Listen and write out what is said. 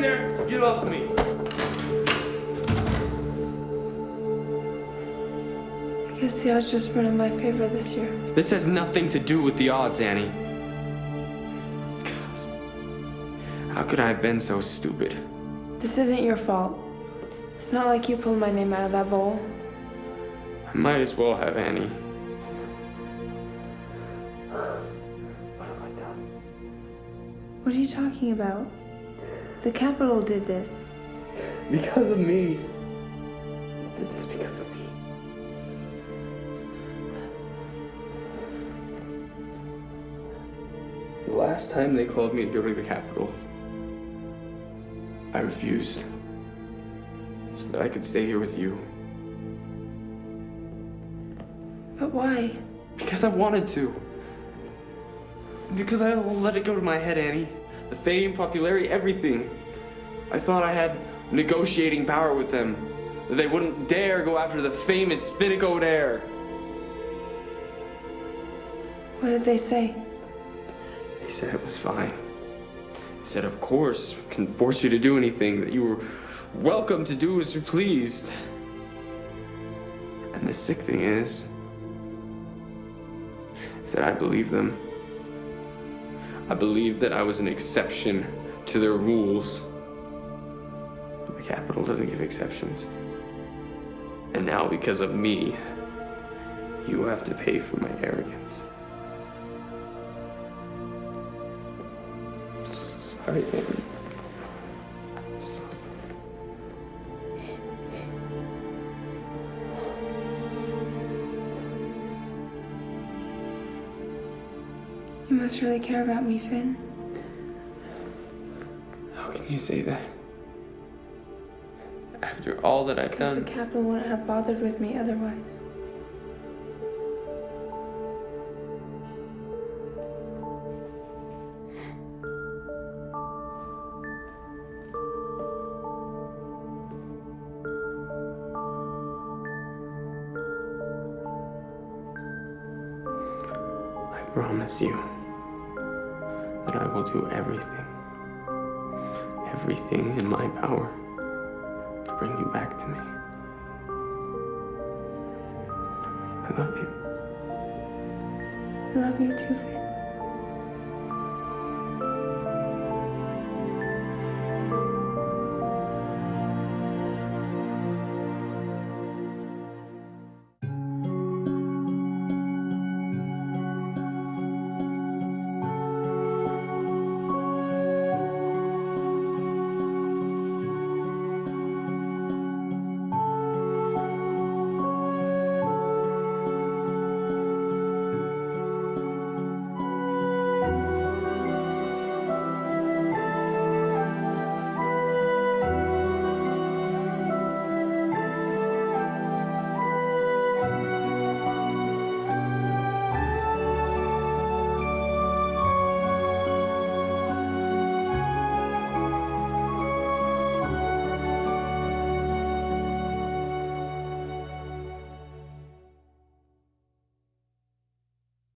can't go in there. Get off me. I guess the odds just weren't in my favor this year. This has nothing to do with the odds, Annie. How could I have been so stupid? This isn't your fault. It's not like you pulled my name out of that bowl. I might as well have, Annie. What have I done? What are you talking about? The Capitol did this. Because of me. They did this because of me. The last time they called me to go to the Capitol, I refused. So that I could stay here with you. But why? Because I wanted to. Because I let it go to my head, Annie. The fame, popularity, everything. I thought I had negotiating power with them. That they wouldn't dare go after the famous Finnick Odair. What did they say? He said it was fine. He said, of course, we can force you to do anything, that you were welcome to do as you pleased. And the sick thing is, is that I believe them. I believed that I was an exception to their rules. The Capitol doesn't give exceptions. And now, because of me, you have to pay for my arrogance. Sorry. You must really care about me, Finn. How can you say that? After all that I've Because the Capitol wouldn't have bothered with me otherwise. I promise you that I will do everything, everything in my power to bring you back to me. I love you. I love you too, Finn.